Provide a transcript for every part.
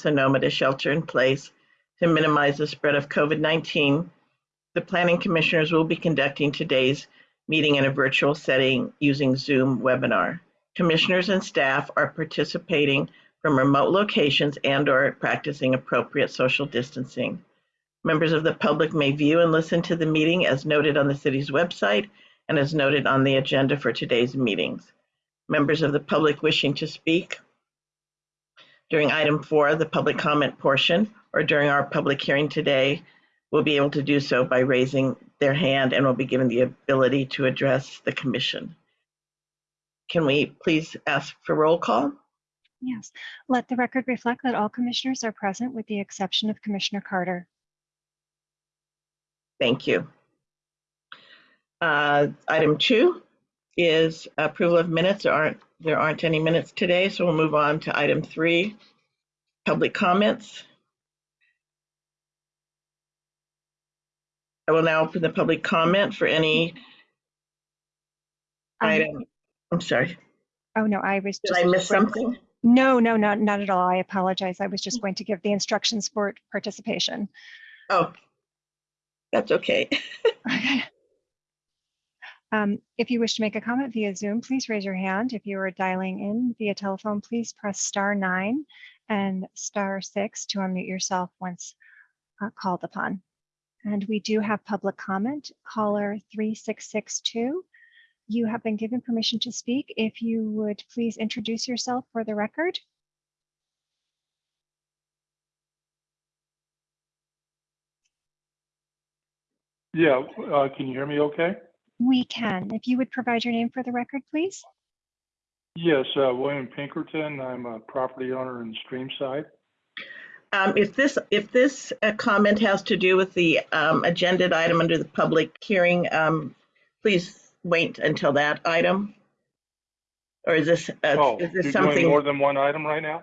Sonoma to shelter in place to minimize the spread of COVID-19, the planning commissioners will be conducting today's meeting in a virtual setting using Zoom webinar. Commissioners and staff are participating from remote locations and or practicing appropriate social distancing. Members of the public may view and listen to the meeting as noted on the city's website and as noted on the agenda for today's meetings. Members of the public wishing to speak during item four, the public comment portion, or during our public hearing today, will be able to do so by raising their hand and will be given the ability to address the commission. Can we please ask for roll call? Yes, let the record reflect that all commissioners are present with the exception of Commissioner Carter. Thank you. Uh, Item two is approval of minutes. There aren't, there aren't any minutes today, so we'll move on to item three, public comments. I will now open the public comment for any Um, item. I'm sorry, Oh, no, I was did just. I miss something? No, no, not, not at all. I apologize. I was just going to give the instructions for participation. Oh, that's okay. Um, If you wish to make a comment via Zoom, please raise your hand. If you are dialing in via telephone, please press star nine and star six to unmute yourself once uh, called upon. And we do have public comment, caller 3662. You have been given permission to speak. If you would please introduce yourself for the record. Yeah, uh, can you hear me okay? We can. If you would provide your name for the record, please. Yes, uh, William Pinkerton. I'm a property owner in Streamside. Um, If this, if this uh, comment has to do with the um, agenda item under the public hearing, um, please wait until that item. Or is this, uh, Oh, is you're this doing more than one item right now?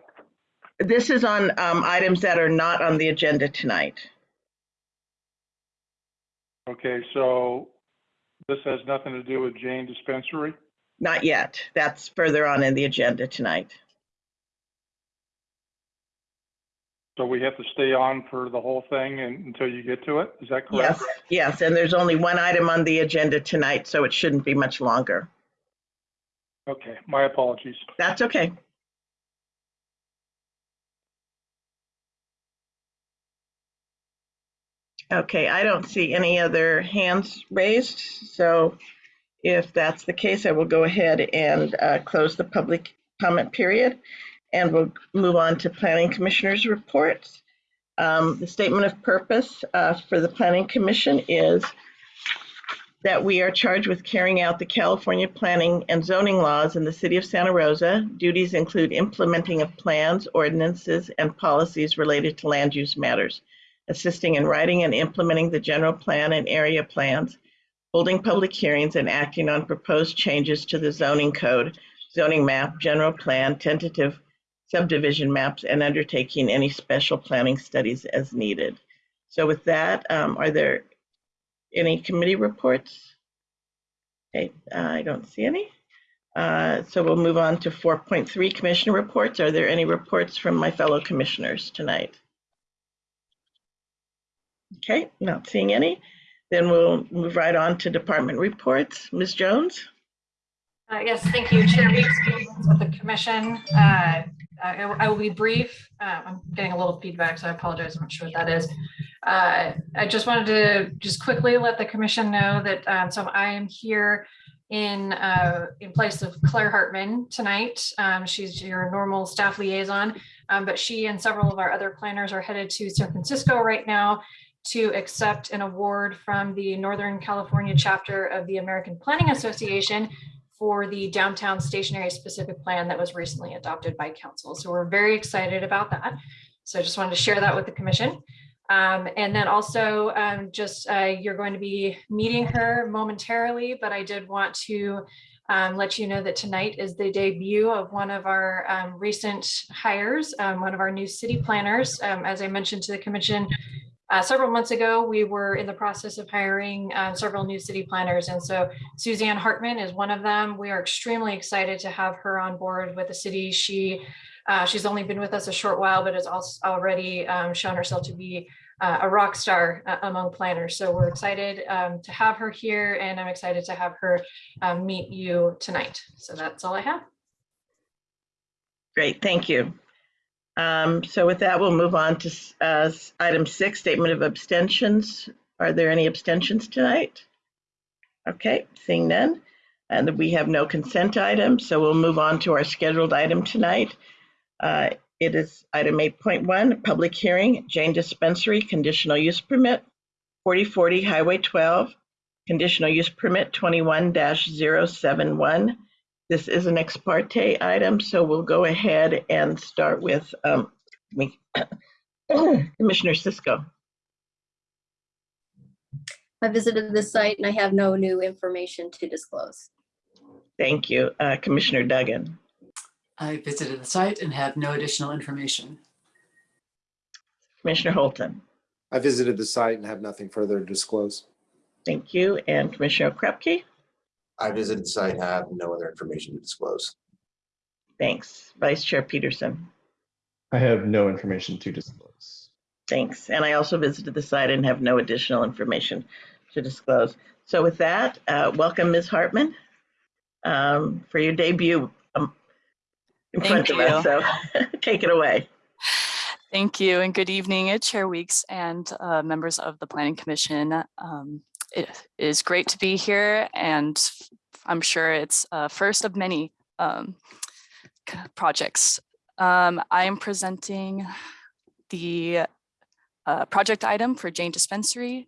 this is on um, items that are not on the agenda tonight. Okay, so this has nothing to do with Jane Dispensary? Not yet. That's further on in the agenda tonight. So we have to stay on for the whole thing and, until you get to it? Is that correct? Yes, yes, and there's only one item on the agenda tonight, so it shouldn't be much longer. Okay, my apologies. That's okay. Okay, I don't see any other hands raised, so if that's the case, I will go ahead and uh, close the public comment period, and we'll move on to planning commissioners' reports. Um, The statement of purpose uh, for the planning commission is that we are charged with carrying out the California planning and zoning laws in the city of Santa Rosa. Duties include implementing of plans, ordinances, and policies related to land use matters, assisting in writing and implementing the general plan and area plans, holding public hearings and acting on proposed changes to the zoning code, zoning map, general plan, tentative subdivision maps, and undertaking any special planning studies as needed. So with that, um, are there any committee reports? Okay, uh, I don't see any. Uh, So we'll move on to 4.3 commissioner reports. Are there any reports from my fellow commissioners tonight? Okay, not seeing any. Then we'll move right on to department reports. Ms. Jones? Uh, Yes, thank you, Chair Weeks, with the commission. Uh, I I will be brief. Uh, I'm getting a little feedback, so I apologize. I'm not sure what that is. Uh, I just wanted to just quickly let the commission know that, um, so I am here in, uh, in place of Claire Hartman tonight. Um, She's your normal staff liaison, um, but she and several of our other planners are headed to San Francisco right now to accept an award from the Northern California chapter of the American Planning Association for the downtown station area specific plan that was recently adopted by council. So we're very excited about that. So I just wanted to share that with the commission. Um, and then also um, just uh, you're going to be meeting her momentarily, but I did want to um, let you know that tonight is the debut of one of our um, recent hires, um, one of our new city planners. Um, as I mentioned to the commission, uh, several months ago, we were in the process of hiring uh, several new city planners. And so Suzanne Hartman is one of them. We are extremely excited to have her on board with the city. She Uh, she's only been with us a short while, but has also already um, shown herself to be uh, a rock star uh, among planners. So we're excited um, to have her here and I'm excited to have her um, meet you tonight. So that's all I have. Great, thank you. Um, So with that, we'll move on to uh, item six, statement of abstentions. Are there any abstentions tonight? Okay, seeing none. And we have no consent items, so we'll move on to our scheduled item tonight. Uh, It is item 8.1, public hearing, Jane Dispensary, conditional use permit, 4040 Highway 12, conditional use permit 21-071. This is an ex parte item, so we'll go ahead and start with um, me- Commissioner Cisco. I visited the site and I have no new information to disclose. Thank you. Uh, Commissioner Duggan. I visited the site and have no additional information. Commissioner Holton. I visited the site and have nothing further to disclose. Thank you. And Commissioner Okrepkie. I visited the site, have no other information to disclose. Thanks. Vice Chair Peterson. I have no information to disclose. Thanks. And I also visited the site and have no additional information to disclose. So with that, uh, welcome Ms. Hartman um, for your debut um, in front Thank of us. So take it away. Thank you and good evening, uh, Chair Weeks and uh, members of the Planning Commission. Um, It is great to be here and I'm sure it's a first of many um, projects. Um, I am presenting the uh, project item for Jane Dispensary.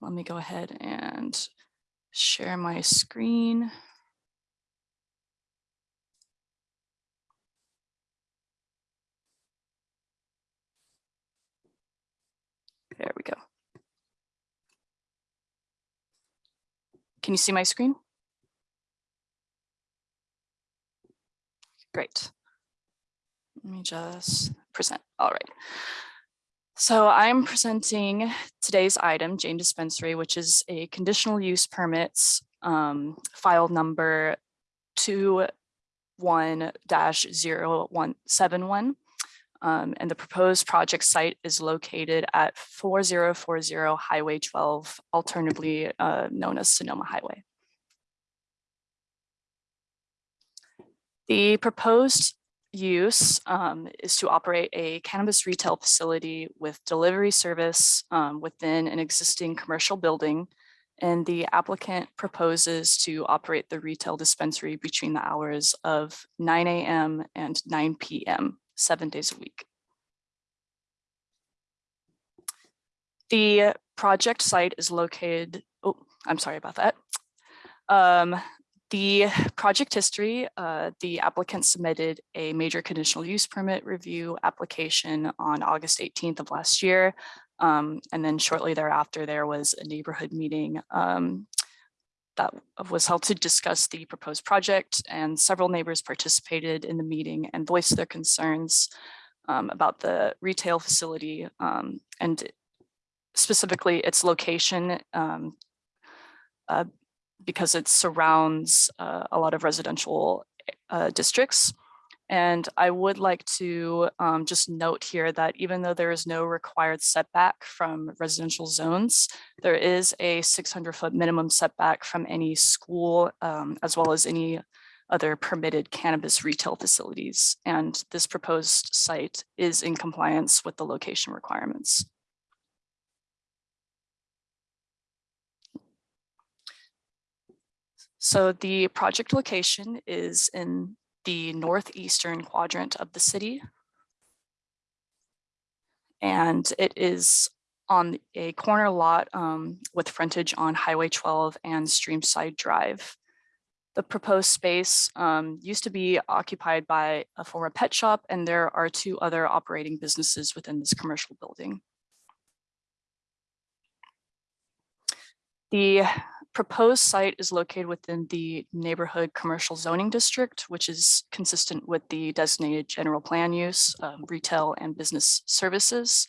Let me go ahead and share my screen. There we go. Can you see my screen? Great. Let me just present. All right. So I'm presenting today's item, Jane Dispensary, which is a conditional use permits um, file number 21-0171. Um, and the proposed project site is located at 4040 Highway 12, alternatively uh, known as Sonoma Highway. The proposed use um, is to operate a cannabis retail facility with delivery service um, within an existing commercial building. And the applicant proposes to operate the retail dispensary between the hours of 9 a.m. and 9 p.m seven days a week. The project site is located, oh, I'm sorry about that. Um, the project history, uh, the applicant submitted a major conditional use permit review application on August 18th of last year. Um, and then shortly thereafter, there was a neighborhood meeting um, that was held to discuss the proposed project and several neighbors participated in the meeting and voiced their concerns um, about the retail facility um, and specifically its location um, uh, because it surrounds uh, a lot of residential uh, districts. And I would like to um, just note here that even though there is no required setback from residential zones, there is a 600 foot minimum setback from any school um, as well as any other permitted cannabis retail facilities. And this proposed site is in compliance with the location requirements. So the project location is in the northeastern quadrant of the city. And it is on a corner lot um, with frontage on Highway 12 and Streamside Drive. The proposed space um, used to be occupied by a former pet shop and there are two other operating businesses within this commercial building. The proposed site is located within the neighborhood commercial zoning district, which is consistent with the designated general plan use, um, retail and business services.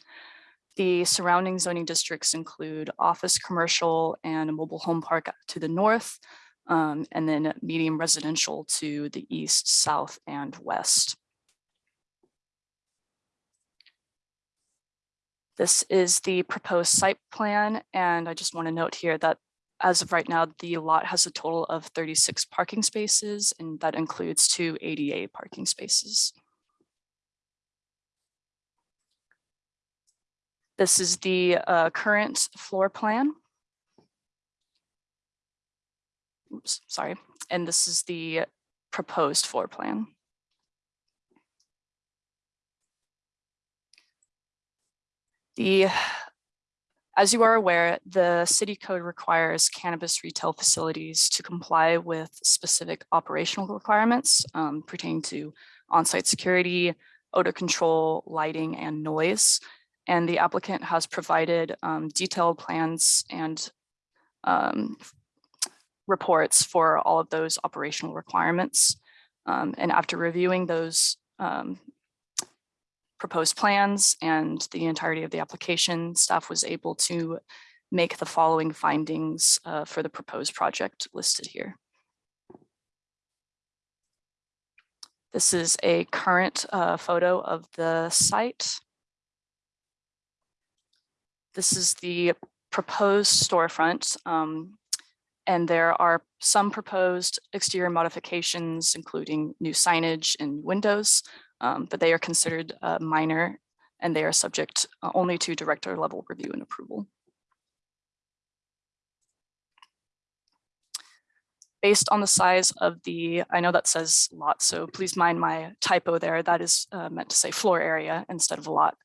The surrounding zoning districts include office commercial and a mobile home park to the north, um, and then medium residential to the east, south, and west. This is the proposed site plan, and I just want to note here that as of right now, the lot has a total of 36 parking spaces, and that includes two ADA parking spaces. This is the uh, current floor plan. Oops, sorry, and this is the proposed floor plan. The, as you are aware, the city code requires cannabis retail facilities to comply with specific operational requirements um, pertaining to on-site security, odor control, lighting, and noise. And the applicant has provided um, detailed plans and um, reports for all of those operational requirements. Um, and after reviewing those um, proposed plans and the entirety of the application, staff was able to make the following findings uh, for the proposed project listed here. This is a current uh, photo of the site. This is the proposed storefront. um, and there are some proposed exterior modifications, including new signage and windows, um, but they are considered uh, minor and they are subject uh, only to director level review and approval. Based on the size of the, I know that says lot, so please mind my typo there. That is uh, meant to say floor area instead of a lot.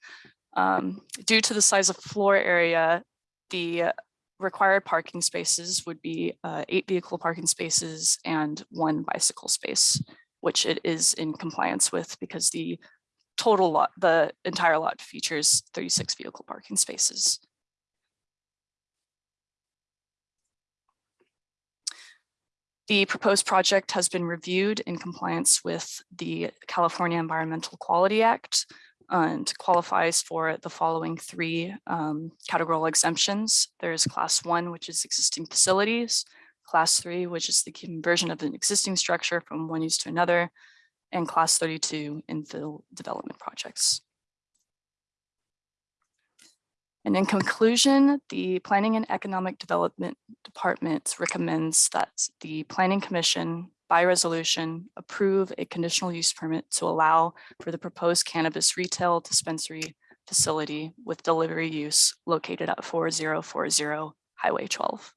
Um, due to the size of floor area, the required parking spaces would be uh, eight vehicle parking spaces and one bicycle space, which it is in compliance with because the total lot, the entire lot features 36 vehicle parking spaces. The proposed project has been reviewed in compliance with the California Environmental Quality Act and qualifies for the following three um, categorical exemptions. There's class one, which is existing facilities, class three, which is the conversion of an existing structure from one use to another, and class 32 infill development projects. And in conclusion, the Planning and Economic Development Department recommends that the Planning Commission by resolution approve a conditional use permit to allow for the proposed cannabis retail dispensary facility with delivery use located at 4040 Highway 12.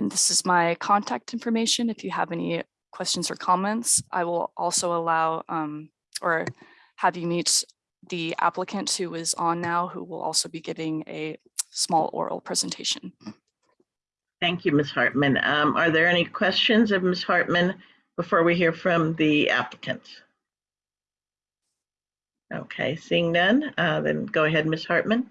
And this is my contact information. If you have any questions or comments, I will also allow um, or have you meet the applicant who is on now, who will also be giving a small oral presentation. Thank you, Ms. Hartman. Um, Are there any questions of Ms. Hartman before we hear from the applicant? Okay, seeing none, uh, then go ahead, Ms. Hartman.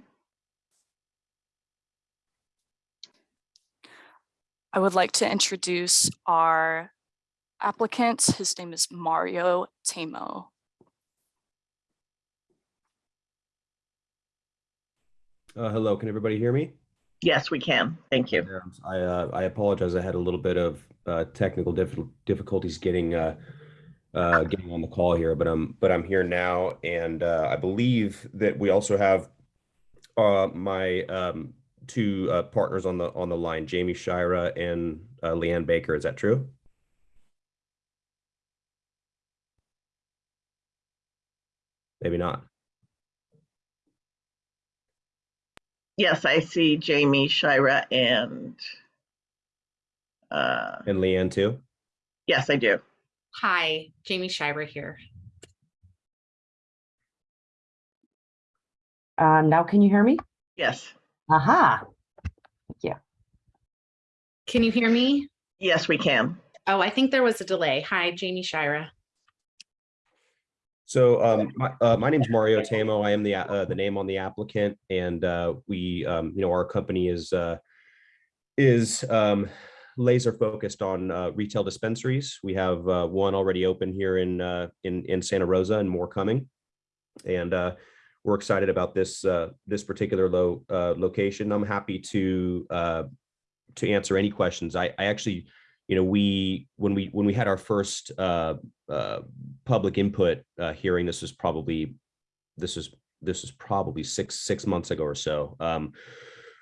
I would like to introduce our applicant. His name is Mario Tamo. Uh, hello, can everybody hear me? Yes, we can. Thank you. I, uh, I apologize. I had a little bit of, uh, technical diffi- difficulties getting, uh, uh, getting on the call here, but I'm, but I'm here now. And, uh, I believe that we also have, uh, my, um, two, uh, partners on the, on the line, Jamie Shira and, uh, Leanne Baker. Is that true? Maybe not. Yes, I see Jamie, Shira, and uh, And Leanne too? yes, I do. Hi, Jamie Shira here. Um, now can you hear me? Yes, Aha. Can you hear me? yes, we can. Oh, I think there was a delay. Hi, Jamie Shira. So um, my, uh, my name's Mario Tamo. I am the, uh, the name on the applicant and uh, we, um, you know, our company is, uh, is um, laser focused on uh, retail dispensaries. We have uh, one already open here in, uh, in, in Santa Rosa and more coming. And uh, we're excited about this, uh, this particular low uh, location. I'm happy to, uh, to answer any questions. I, I actually, you know, we, when we, when we had our first uh, uh, public input uh, hearing, this was probably, this was this is probably six, six months ago or so. Um,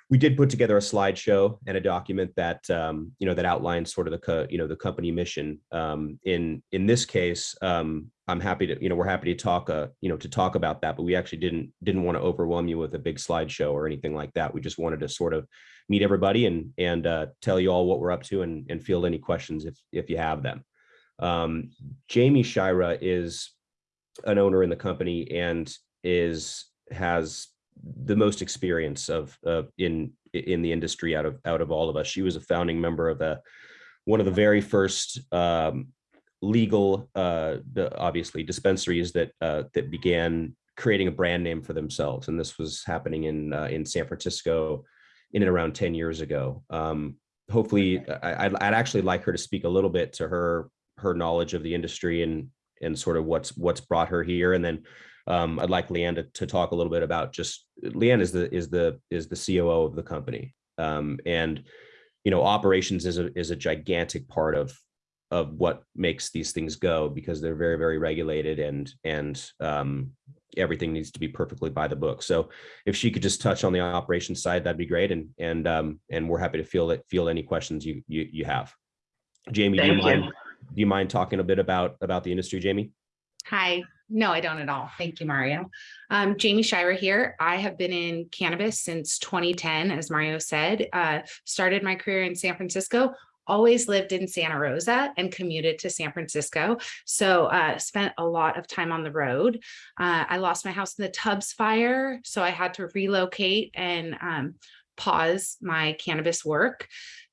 we did put together a slideshow and a document that, um, you know, that outlines sort of the, you know, the company mission. Um, in, in this case, um, I'm happy to, you know, we're happy to talk, uh, you know, to talk about that, but we actually didn't, didn't want to overwhelm you with a big slideshow or anything like that. We just wanted to sort of meet everybody and, and, uh, tell you all what we're up to and, and field any questions if, if you have them. Um, Jamie Shira is an owner in the company and is, has the most experience of, uh, in, in the industry out of, out of all of us. She was a founding member of a, one of the very first, um, legal, uh, obviously dispensaries that, uh, that began creating a brand name for themselves. And this was happening in, uh, in San Francisco in and around 10 years ago. Um, hopefully I, I'd, I'd actually like her to speak a little bit to her, her knowledge of the industry and, and sort of what's, what's brought her here. And then um, I'd like Leanne to, to talk a little bit about just, Leanne is the, is the, is the COO of the company. Um, and, you know, operations is a, is a gigantic part of, of what makes these things go because they're very, very regulated and, and um, everything needs to be perfectly by the book. So if she could just touch on the operations side, that'd be great. And, and, um, and we're happy to field it, field any questions you, you, you have. Jamie, do you Thank you. mind, do you mind talking a bit about, about the industry, Jamie? Hi. No, I don't at all. Thank you, Mario. Um, Jamie Shira here. I have been in cannabis since 2010, as Mario said. Uh, started my career in San Francisco. Always lived in Santa Rosa and commuted to San Francisco. So uh, spent a lot of time on the road. Uh, I lost my house in the Tubbs fire, so I had to relocate and um, pause my cannabis work.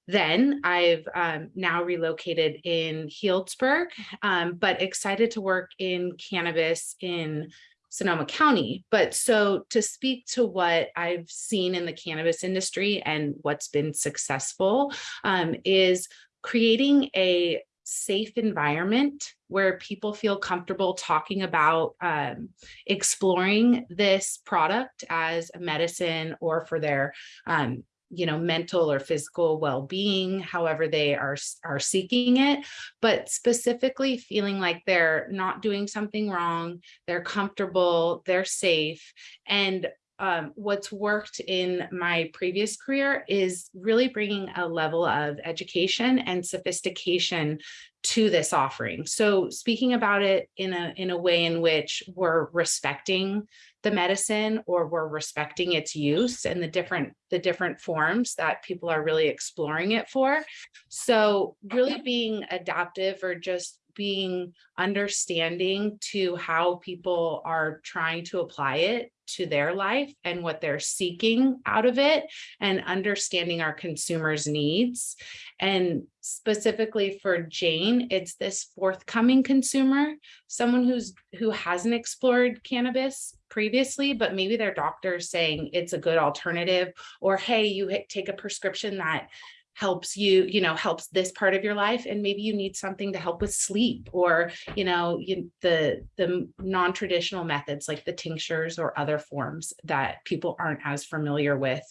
Then I've um, now relocated in Healdsburg, um, but excited to work in cannabis in Sonoma County. But so to speak to what I've seen in the cannabis industry and what's been successful um, is creating a safe environment where people feel comfortable talking about um, exploring this product as a medicine or for their um, you know, mental or physical well-being, however they are, are seeking it, but specifically feeling like they're not doing something wrong, they're comfortable, they're safe. And um, what's worked in my previous career is really bringing a level of education and sophistication to this offering. So speaking about it in a, in a way in which we're respecting the medicine or we're respecting its use and the different the different forms that people are really exploring it for. So really being adaptive or just being understanding to how people are trying to apply it to their life and what they're seeking out of it and understanding our consumers needs. And specifically for Jane it's this forthcoming consumer someone who's who hasn't explored cannabis previously but maybe their doctor is saying it's a good alternative or hey you take a prescription that helps you, you know, helps this part of your life. And maybe you need something to help with sleep or, you know, you, the, the non-traditional methods like the tinctures or other forms that people aren't as familiar with.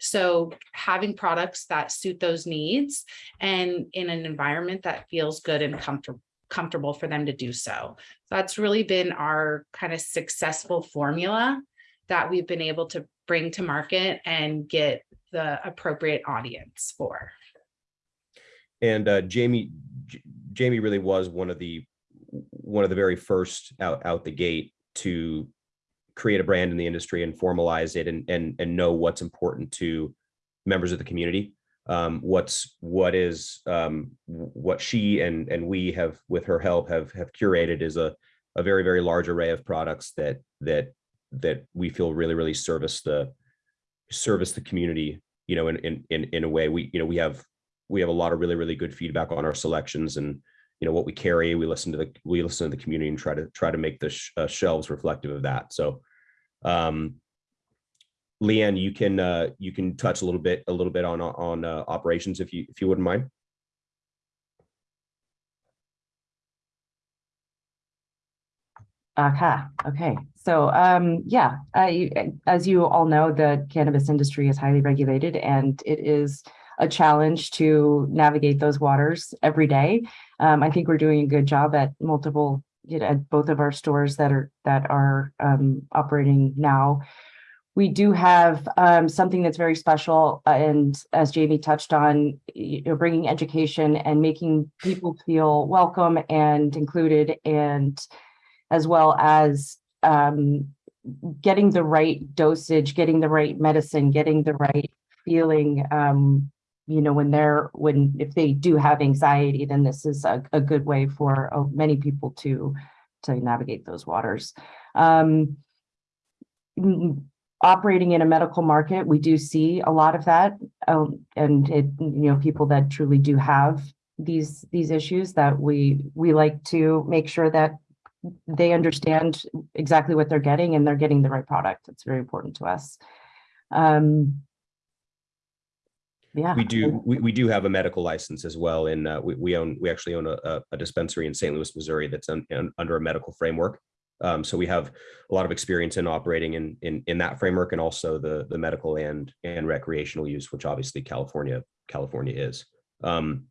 So having products that suit those needs and in an environment that feels good and comfortable comfortable for them to do so. That's really been our kind of successful formula that we've been able to bring to market and get the appropriate audience for. And uh, Jamie, J- Jamie really was one of the one of the very first out out the gate to create a brand in the industry and formalize it and and and know what's important to members of the community. Um, what's what is um, what she and and we have with her help have have curated is a a very very large array of products that that that we feel really really service the service the community you know in in in, in a way. We you know we have we have a lot of really really good feedback on our selections and you know what we carry. We listen to the we listen to the community and try to try to make the sh uh, shelves reflective of that. So um leanne you can uh you can touch a little bit a little bit on on uh, operations if you if you wouldn't mind Okay, okay. So um, yeah, I, as you all know, the cannabis industry is highly regulated and it is a challenge to navigate those waters every day. Um, I think we're doing a good job at multiple you know, at both of our stores that are, that are um, operating now. We do have um, something that's very special, uh, and as Jamie touched on, you know, bringing education and making people feel welcome and included, and as well as um, getting the right dosage, getting the right medicine, getting the right feeling. Um, you know, when they're when if they do have anxiety, then this is a, a good way for uh, many people to to navigate those waters. Um, operating in a medical market, we do see a lot of that, um, and it you know people that truly do have these these issues that we we like to make sure that they understand exactly what they're getting and they're getting the right product. It's very important to us. Um, yeah. We do, we, we do have a medical license as well. And uh, we, we own, we actually own a- a, dispensary in St. Louis, Missouri that's un- un- under a medical framework. Um, so we have a lot of experience in operating in, in, in that framework and also the, the medical and, and recreational use, which obviously California, California is. Um,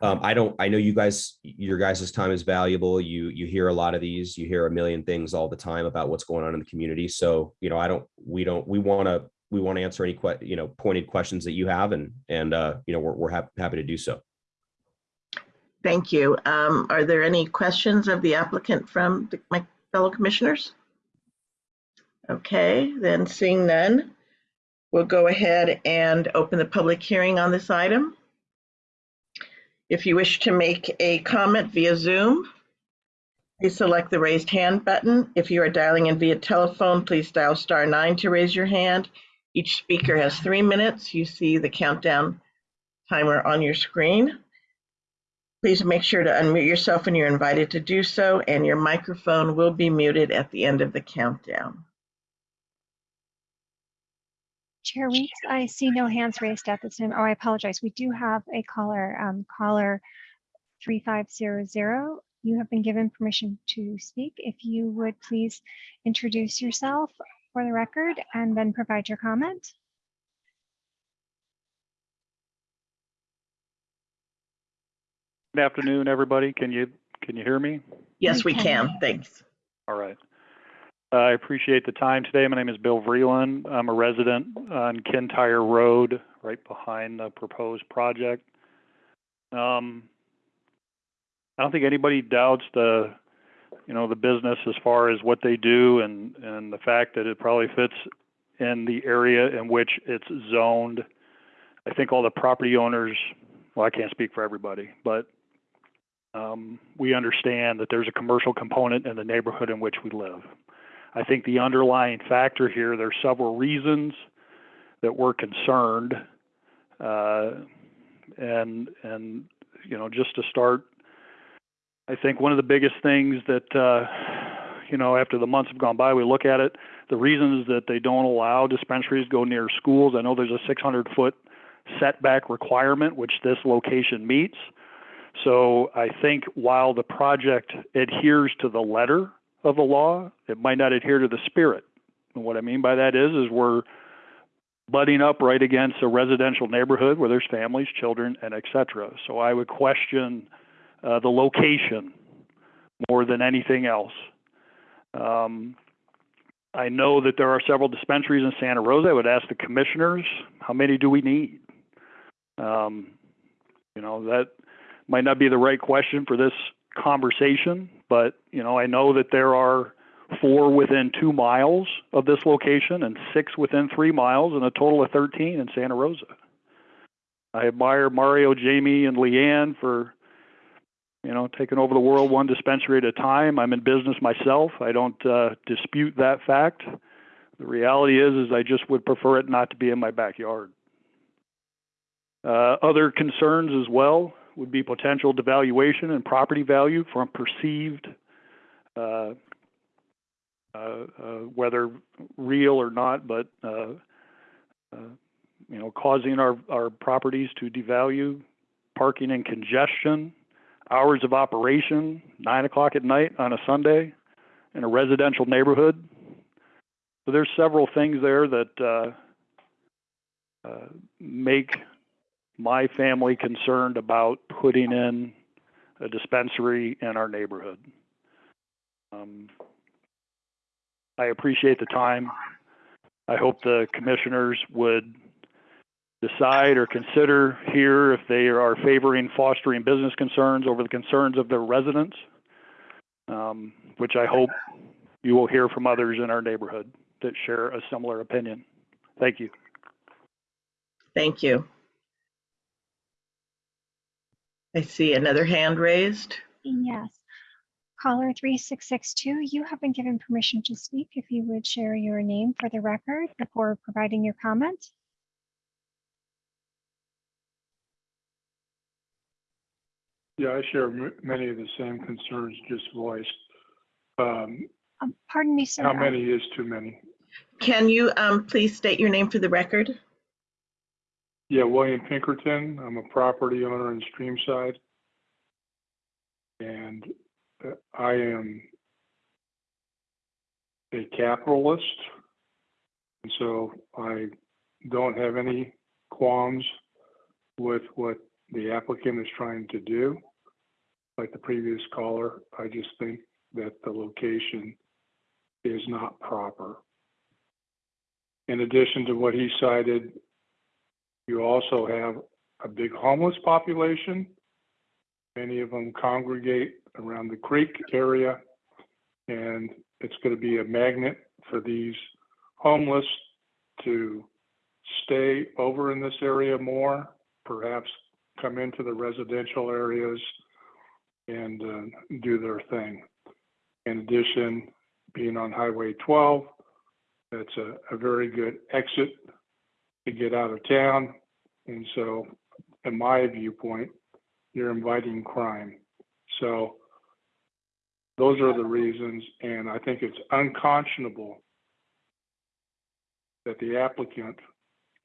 um, I don't, I know you guys, your guys' time is valuable. You, you hear a lot of these, you hear a million things all the time about what's going on in the community. So, you know, I don't, we don't, we want to, we want to answer any que, you know, pointed questions that you have and, and, uh, you know, we're, we're hap- happy to do so. Thank you. Um, Are there any questions of the applicant from the- my fellow commissioners? Okay, then seeing none, we'll go ahead and open the public hearing on this item. If you wish to make a comment via Zoom, please select the raised hand button. If you are dialing in via telephone, please dial star nine to raise your hand. Each speaker has three minutes. You see the countdown timer on your screen. Please make sure to unmute yourself when you're invited to do so, and your microphone will be muted at the end of the countdown. Chair Weeks, I see no hands raised at this time. Oh, I apologize. We do have a caller, um, caller 3500. You have been given permission to speak. If you would please introduce yourself for the record and then provide your comment. Good afternoon, everybody. Can you, can you hear me? Yes, we We can. can. Thanks. All right. Uh, I appreciate the time today. My name is Bill Vreeland. I'm a resident on Kintyre Road, right behind the proposed project. Um, I don't think anybody doubts the, you know, the business as far as what they do and, and the fact that it probably fits in the area in which it's zoned. I think all the property owners, well, I can't speak for everybody, but um, we understand that there's a commercial component in the neighborhood in which we live. I think the underlying factor here, there's several reasons that we're concerned. Uh, and, and, you know, just to start, I think one of the biggest things that, uh, you know, after the months have gone by, we look at it, the reasons that they don't allow dispensaries to go near schools. I know there's a 600 foot setback requirement, which this location meets. So I think while the project adheres to the letter of the law, it might not adhere to the spirit. And what I mean by that is, is we're butting up right against a residential neighborhood where there's families, children, and etc. So I would question uh, the location more than anything else. Um, I know that there are several dispensaries in Santa Rosa. I would ask the commissioners, how many do we need? Um, you know, that might not be the right question for this conversation, but, you know, I know that there are four within two miles of this location and six within three miles and a total of 13 in Santa Rosa. I admire Mario, Jamie, and Leanne for, you know, taking over the world one dispensary at a time. I'm in business myself. I don't uh, dispute that fact. The reality is, is I just would prefer it not to be in my backyard. Uh, other concerns as well would be potential devaluation and property value from perceived, uh, uh, uh, whether real or not, but uh, uh, you know, causing our, our properties to devalue, parking and congestion, hours of operation, nine o'clock at night on a Sunday in a residential neighborhood. So there's several things there that uh, uh, make my family concerned about putting in a dispensary in our neighborhood. Um, I appreciate the time. I hope the commissioners would decide or consider here if they are favoring fostering business concerns over the concerns of their residents, um, which I hope you will hear from others in our neighborhood that share a similar opinion. Thank you. Thank you. I see another hand raised. Yes. Caller 3662, you have been given permission to speak. If you would share your name for the record before providing your comment. Yeah, I share many of the same concerns just voiced. Um, Um, Pardon me, sir. How many is too many? Can you um, please state your name for the record? Yeah, William Pinkerton. I'm a property owner in Streamside. And uh, I am a capitalist. And so I don't have any qualms with what the applicant is trying to do. Like the previous caller, I just think that the location is not proper. In addition to what he cited, you also have a big homeless population. Many of them congregate around the creek area. And it's going to be a magnet for these homeless to stay over in this area more, perhaps come into the residential areas and uh, do their thing. In addition, being on Highway 12, that's a, a very good exit to get out of town. And so, in my viewpoint, you're inviting crime. So, those are the reasons, and I think it's unconscionable that the applicant,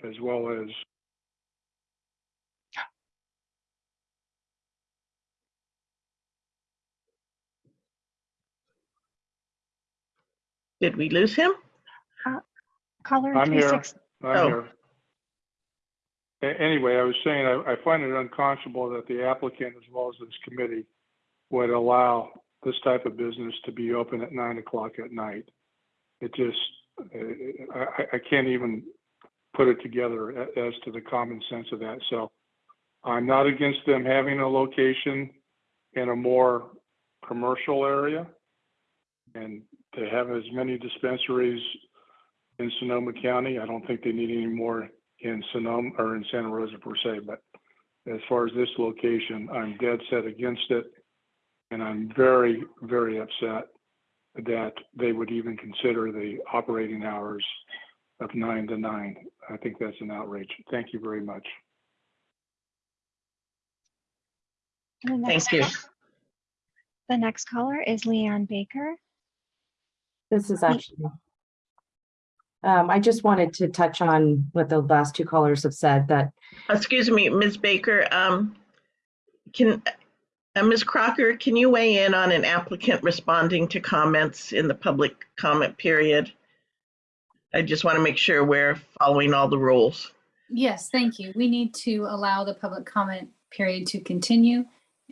as well as Did we lose him? Uh, caller I'm here. 36, I'm Oh. here. Anyway, I was saying, I, I find it unconscionable that the applicant, as well as this committee, would allow this type of business to be open at nine o'clock at night. It just, uh, I, can't even put it together as to the common sense of that. So I'm not against them having a location in a more commercial area. And to have as many dispensaries in Sonoma County. I don't think they need any more in Sonoma or in Santa Rosa per se, but as far as this location, I'm dead set against it. And I'm very, very upset that they would even consider the operating hours of nine to nine. I think that's an outrage. Thank you very much. the next, Thank you. the next caller is Leanne Baker. This is actually. Um, I just wanted to touch on what the last two callers have said that Excuse me, Ms. Baker, um, can, uh, Ms. Crocker, can you weigh in on an applicant responding to comments in the public comment period? I just want to make sure we're following all the rules. Yes, thank you. We need to allow the public comment period to continue.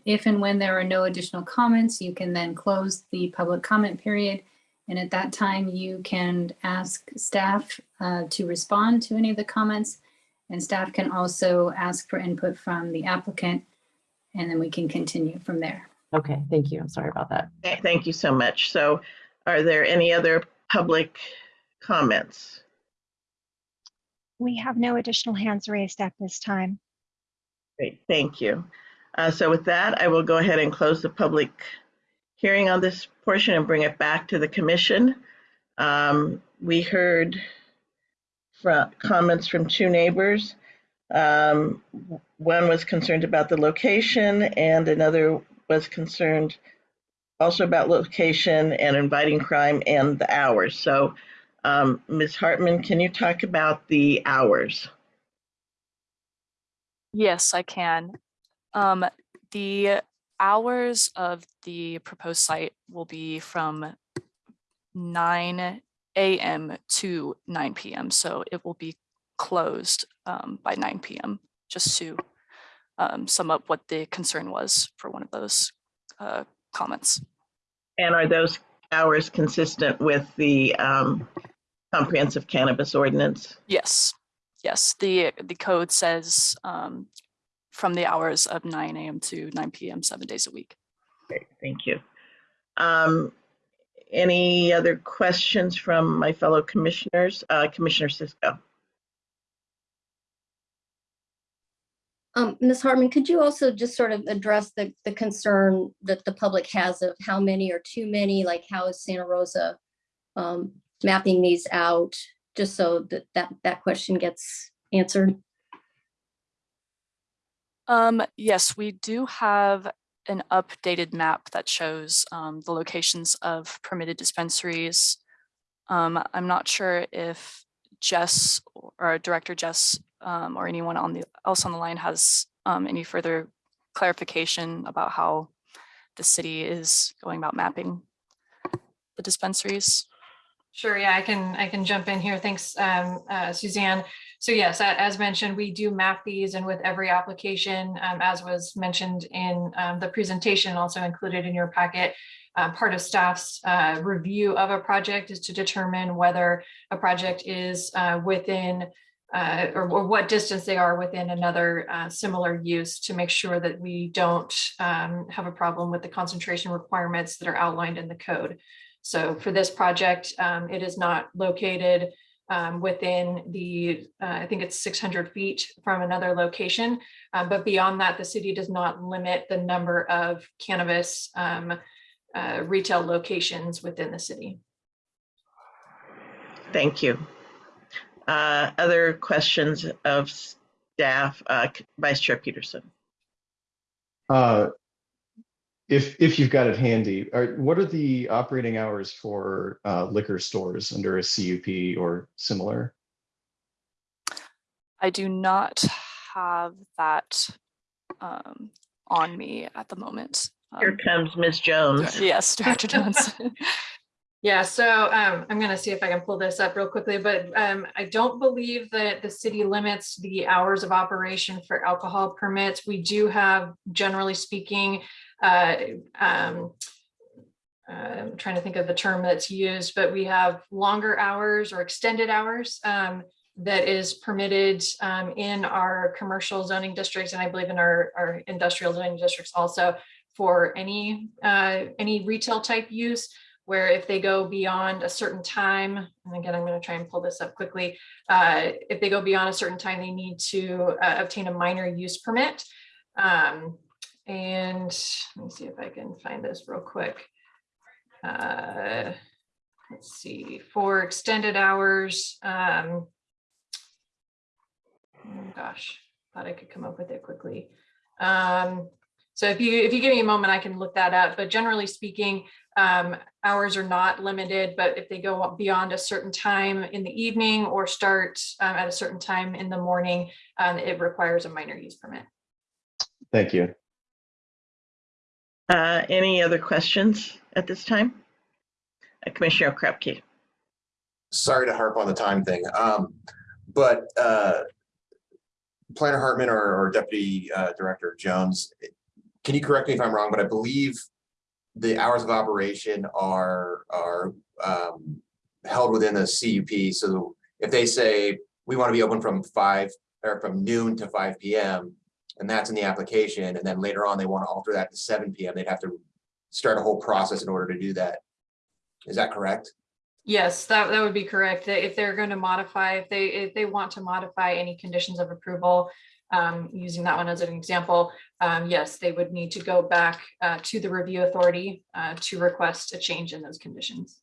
If and when there are no additional comments, you can then close the public comment period. And at that time, you can ask staff uh, to respond to any of the comments. And staff can also ask for input from the applicant, and then we can continue from there. Okay, thank you. I'm sorry about that. Th- Thank you so much. So are there any other public comments? We have no additional hands raised at this time. Great, thank you. Uh, So with that, I will go ahead and close the public hearing on this portion and bring it back to the commission. Um, We heard from, comments from two neighbors. Um, One was concerned about the location and another was concerned also about location and inviting crime and the hours. So um, Ms. Hartman, can you talk about the hours? Yes, I can. Um, the hours of the proposed site will be from nine AM to nine PM. So it will be closed um, by nine PM, just to um, sum up what the concern was for one of those uh, comments. And are those hours consistent with the um, comprehensive cannabis ordinance? Yes, yes, the, the code says um, from the hours of nine AM to nine PM, seven days a week. Great, thank you. Um, Any other questions from my fellow commissioners? Uh, Commissioner Cisco? Um, Ms. Hartman, could you also just sort of address the, the concern that the public has of how many or too many, like how is Santa Rosa um, mapping these out, just so that, that, that question gets answered? Um, yes, we do have an updated map that shows um, the locations of permitted dispensaries. Um, I'm not sure if Jess or Director Jess um, or anyone on the else on the line has um, any further clarification about how the city is going about mapping the dispensaries. Sure, yeah, I can, I can jump in here. Thanks, um, uh, Suzanne. So yes, as mentioned, we do map these and with every application, um, as was mentioned in, um, the presentation also included in your packet. Uh, part of staff's, uh, review of a project is to determine whether a project is, uh, within uh, or, or what distance they are within another, uh, similar use to make sure that we don't, um, have a problem with the concentration requirements that are outlined in the code. So for this project, um, it is not located um, within the, uh, I think it's 600 feet from another location. Uh, But beyond that, the city does not limit the number of cannabis um, uh, retail locations within the city. Thank you. Uh, Other questions of staff? Uh, Vice Chair Peterson? If, if you've got it handy, are, what are the operating hours for uh, liquor stores under a CUP or similar? I do not have that um, on me at the moment. Here Um, comes Ms. Jones. Yes, Director Jones. Yeah, so um, I'm gonna see if I can pull this up real quickly, but um, I don't believe that the city limits the hours of operation for alcohol permits. We do have, generally speaking, uh, um, I'm trying to think of the term that's used, but we have longer hours or extended hours um, that is permitted um, in our commercial zoning districts, and I believe in our, our industrial zoning districts also for any, uh, any retail type use where if they go beyond a certain time, and again, I'm going to try and pull this up quickly. Uh, if they go beyond a certain time, they need to uh, obtain a minor use permit. Um, and let me see if I can find this real quick. Uh, let's see, for extended hours, um, oh gosh, thought I could come up with it quickly. Um, so if you if you give me a moment, I can look that up. But generally speaking, um, hours are not limited, but if they go beyond a certain time in the evening or start um, at a certain time in the morning, um, it requires a minor use permit. Thank you. Uh, Any other questions at this time? Uh, Commissioner Okrepkie? Sorry to harp on the time thing, um, but, uh, Planner Hartman or, or Deputy, uh, Director Jones, can you correct me if I'm wrong, but I believe the hours of operation are, are, um, held within the CUP. So if they say, we want to be open from five, or from noon to five PM, and that's in the application, and then later on, they want to alter that to seven PM, they'd have to start a whole process in order to do that. Is that correct? Yes, that, that would be correct. If they're going to modify, if they, if they want to modify any conditions of approval, um, using that one as an example, um, yes, they would need to go back, uh, to the review authority, uh, to request a change in those conditions.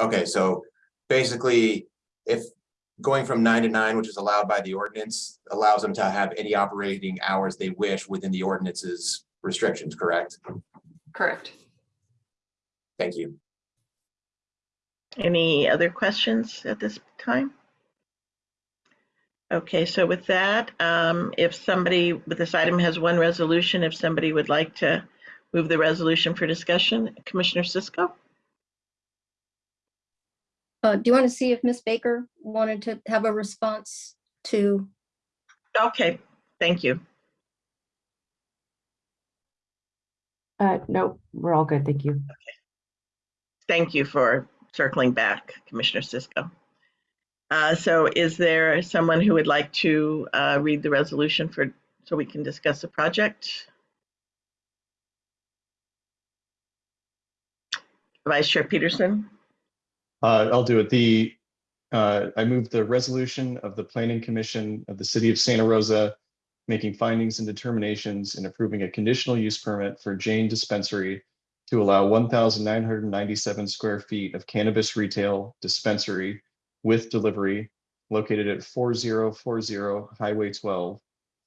Okay, so basically, if going from nine to nine, which is allowed by the ordinance, allows them to have any operating hours they wish within the ordinance's restrictions, correct? Correct. Thank you. Any other questions at this time? Okay, so with that, um, if somebody with this item has one resolution, if somebody would like to move the resolution for discussion, Commissioner Cisco? Uh, do you want to see if Miss Baker wanted to have a response to, Okay, thank you. Uh, no, we're all good. Thank you. Okay. Thank you for circling back, Commissioner Cisco. Uh, So is there someone who would like to uh, read the resolution for, so we can discuss the project? Vice Chair Peterson? Uh, I'll do it. The, uh, I move the resolution of the Planning Commission of the City of Santa Rosa making findings and determinations and approving a conditional use permit for Jane Dispensary to allow one thousand nine hundred and ninety-seven square feet of cannabis retail dispensary with delivery located at four zero four zero Highway twelve,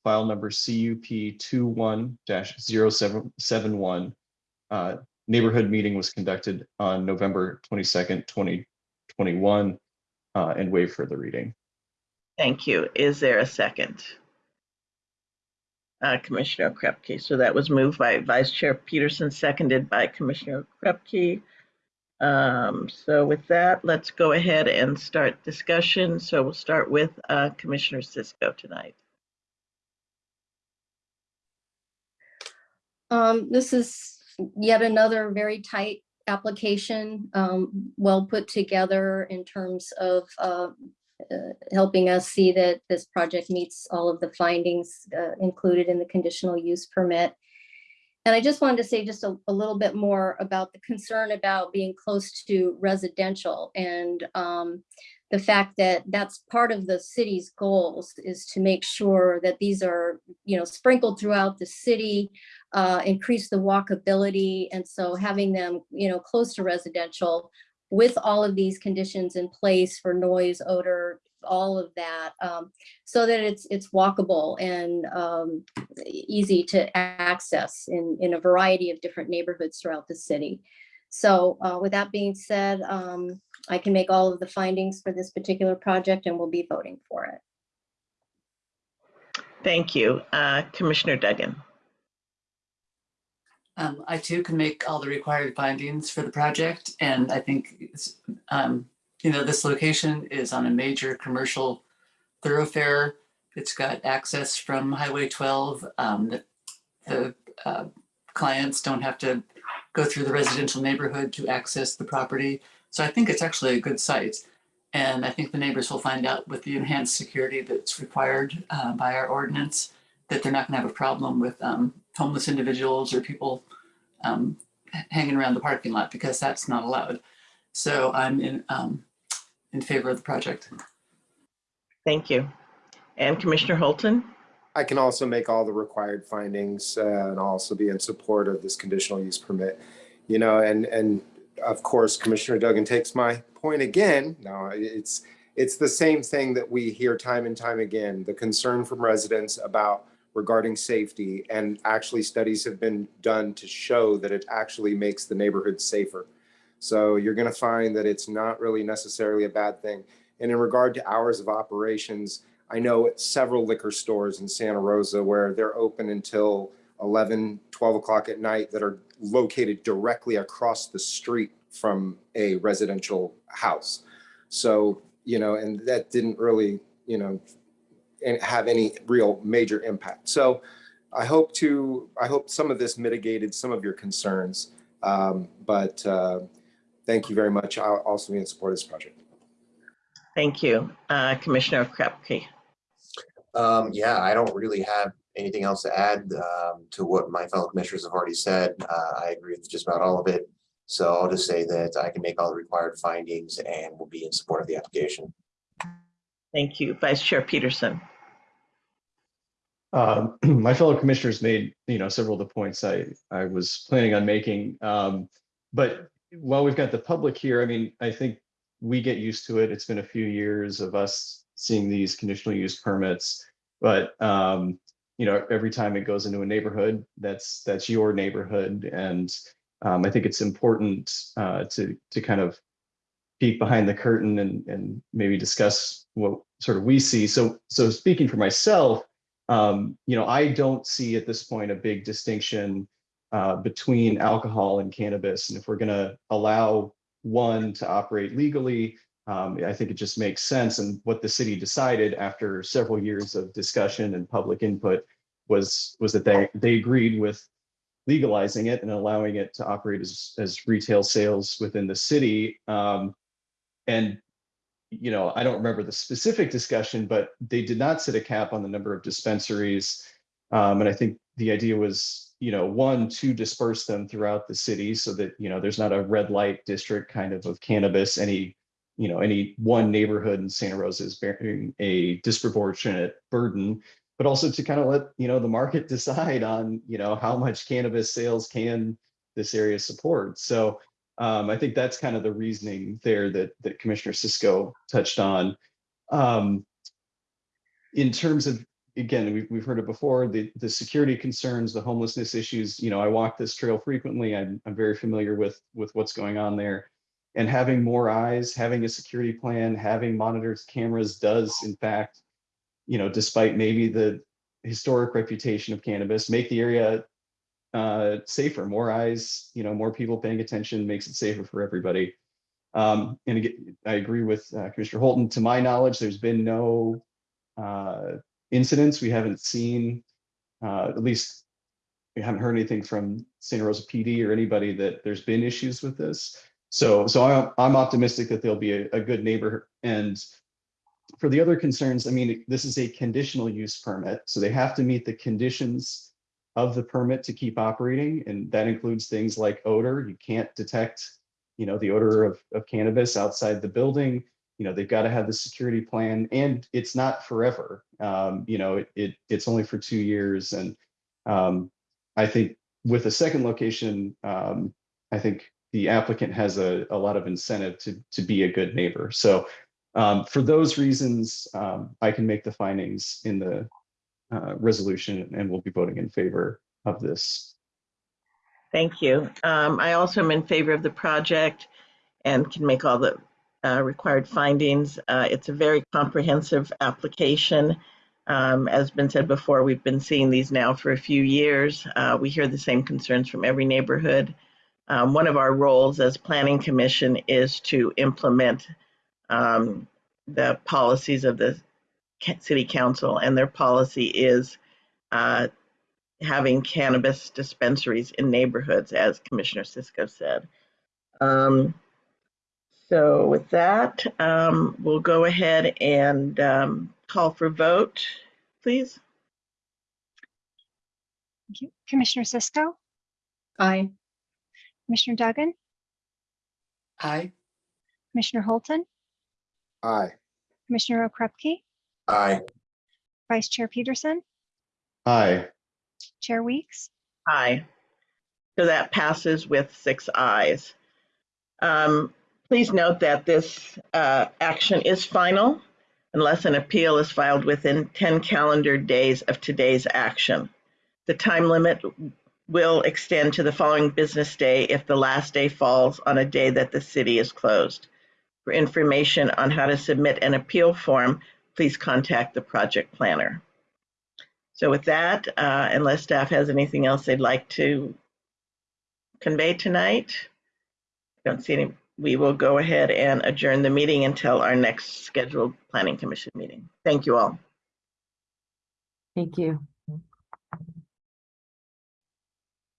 file number CUP 21 771 Uh, Neighborhood meeting was conducted on November twenty-second, twenty twenty-one, uh, and waive further reading. Thank you. Is there a second? Uh, Commissioner Okrepkie. So that was moved by Vice Chair Peterson, seconded by Commissioner Okrepkie. Um, so with that, let's go ahead and start discussion. So we'll start with uh, Commissioner Cisco tonight. Um, this is yet another very tight application, um, well put together in terms of, uh, uh, helping us see that this project meets all of the findings, uh, included in the conditional use permit. And I just wanted to say just a, a little bit more about the concern about being close to residential and, um, the fact that that's part of the city's goals is to make sure that these are, you know, sprinkled throughout the city, uh, increase the walkability. And so having them, you know, close to residential with all of these conditions in place for noise, odor, all of that, um, so that it's it's walkable and um, easy to access in, in a variety of different neighborhoods throughout the city. So uh, with that being said, um, I can make all of the findings for this particular project and we'll be voting for it. Thank you. Uh, Commissioner Duggan. Um, I too can make all the required findings for the project, and I think, um, you know, this location is on a major commercial thoroughfare. It's got access from Highway twelve. Um, the, the, uh, clients don't have to go through the residential neighborhood to access the property. So I think it's actually a good site. And I think the neighbors will find out with the enhanced security that's required, uh, by our ordinance, that they're not gonna have a problem with, um, homeless individuals or people um, hanging around the parking lot because that's not allowed. So I'm in, um, in favor of the project. Thank you. And Commissioner Holton? I can also make all the required findings uh, and also be in support of this conditional use permit. You know, and, and of course, Commissioner Duggan takes my point again. No, it's, it's the same thing that we hear time and time again, the concern from residents about regarding safety and actually studies have been done to show that it actually makes the neighborhood safer. So you're going to find that it's not really necessarily a bad thing. And in regard to hours of operations, I know several liquor stores in Santa Rosa where they're open until 11, 12 o'clock at night that are located directly across the street from a residential house. So, you know, and that didn't really, you know, have any real major impact. So I hope to, I hope some of this mitigated some of your concerns. Um, but uh, thank you very much. I'll also be in support of this project. Thank you. Uh, Commissioner Okrepkie. Um, yeah, I don't really have anything else to add um, to what my fellow commissioners have already said. Uh, I agree with just about all of it. So I'll just say that I can make all the required findings and will be in support of the application. Thank you. Vice Chair Peterson. Um, my fellow commissioners made, you know, several of the points I, I was planning on making. Um, but while we've got the public here, I mean, I think we get used to it. It's been a few years of us seeing these conditional use permits. But, um, you know, every time it goes into a neighborhood, that's, that's your neighborhood. And um, I think it's important uh, to, to kind of peek behind the curtain and, and maybe discuss what sort of we see. So, so speaking for myself, um, you know, I don't see at this point a big distinction uh, between alcohol and cannabis. And if we're going to allow one to operate legally, um, I think it just makes sense. And what the city decided after several years of discussion and public input was was that they they agreed with legalizing it and allowing it to operate as, as retail sales within the city. Um, and, you know, I don't remember the specific discussion, but they did not set a cap on the number of dispensaries. Um, and I think the idea was, you know, one, to disperse them throughout the city so that, you know, there's not a red light district kind of of cannabis, any, you know, any one neighborhood in Santa Rosa is bearing a disproportionate burden but also to kind of let you know the market decide on you know how much cannabis sales can this area support. So um, I think that's kind of the reasoning there that that Commissioner Cisco touched on. Um, in terms of again, we've we've heard it before the the security concerns, the homelessness issues. You know, I walk this trail frequently. I'm I'm very familiar with with what's going on there. And having more eyes, having a security plan, having monitors, cameras does in fact you know, despite maybe the historic reputation of cannabis, make the area uh, safer, more eyes, you know, more people paying attention makes it safer for everybody. Um, and again, I agree with uh, Commissioner Holton. To my knowledge, there's been no uh, incidents. We haven't seen, uh, at least we haven't heard anything from Santa Rosa PD or anybody that there's been issues with this. So, so I'm, I'm optimistic that there'll be a, a good neighbor and for the other concerns, I mean, this is a conditional use permit, so they have to meet the conditions of the permit to keep operating, and that includes things like odor. You can't detect, you know, the odor of, of cannabis outside the building. You know, they've got to have the security plan, and it's not forever. Um, you know, it, it it's only for two years, and um, I think with a second location, um, I think the applicant has a, a lot of incentive to to be a good neighbor. So um, for those reasons, um, I can make the findings in the uh, resolution and we'll be voting in favor of this. Thank you. Um, I also am in favor of the project and can make all the uh, required findings. Uh, it's a very comprehensive application. Um, as been said before, we've been seeing these now for a few years. Uh, we hear the same concerns from every neighborhood. Um, one of our roles as Planning Commission is to implement um, the policies of the city council, and their policy is uh, having cannabis dispensaries in neighborhoods, as Commissioner Cisco said. Um, so with that, um, we'll go ahead and um, call for vote, please. Thank you. Commissioner Cisco, Aye. Commissioner Duggan, Aye. Commissioner Holton, Aye. Commissioner Okrepkie, Aye. Vice Chair Peterson, Aye. Chair Weeks, Aye. So that passes with six ayes. Um, Please note that this uh, action is final unless an appeal is filed within 10 calendar days of today's action. The time limit will extend to the following business day if the last day falls on a day that the city is closed. For information on how to submit an appeal form, please contact the project planner. So with that, uh, unless staff has anything else they'd like to convey tonight, I don't see any, we will go ahead and adjourn the meeting until our next scheduled planning commission meeting. Thank you all. Thank you.